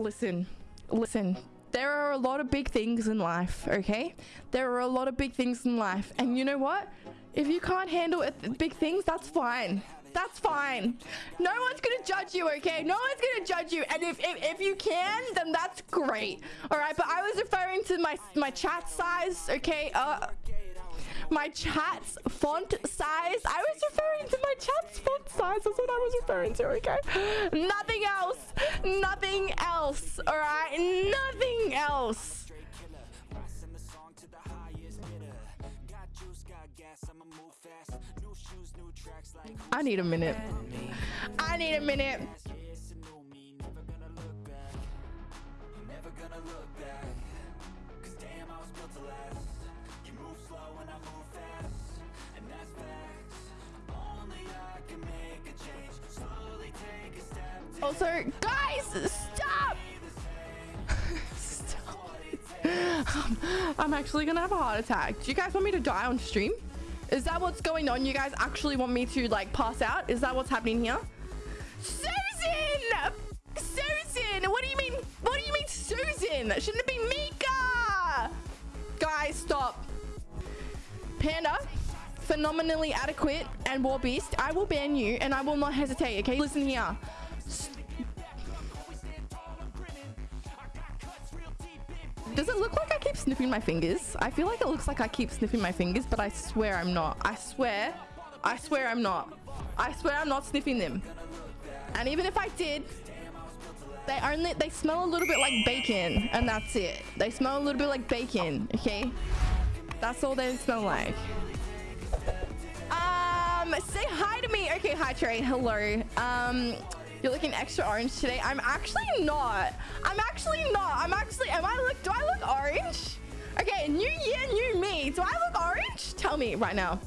listen, listen. There are a lot of big things in life, okay? There are a lot of big things in life. And you know what? If you can't handle it, big things, that's fine. That's fine. No one's gonna judge you, okay? No one's gonna judge you. And if, if, if you can, then that's great. Alright, but I was referring to my my chat size, okay? Uh my chat's font size. I was referring to my chat's font size. That's what I was referring to, okay? Nothing else. Nothing else. Alright? Nothing else. I need a minute. I need a minute. Also, guys, stop! stop. Um, I'm actually gonna have a heart attack. Do you guys want me to die on stream? Is that what's going on? You guys actually want me to like pass out? Is that what's happening here? Susan! Susan! What do you mean? What do you mean Susan? Shouldn't it be Mika? Guys, stop. Panda, phenomenally adequate and war beast. I will ban you and I will not hesitate, okay? Listen here. Does it look like I keep sniffing my fingers? I feel like it looks like I keep sniffing my fingers, but I swear I'm not. I swear, I swear I'm not. I swear I'm not sniffing them. And even if I did, they only, they smell a little bit like bacon and that's it. They smell a little bit like bacon, okay? That's all they smell like. Um, say hi to me. Okay, hi Trey, hello. Um, you're looking extra orange today. I'm actually not. I'm actually not. Tell me right now.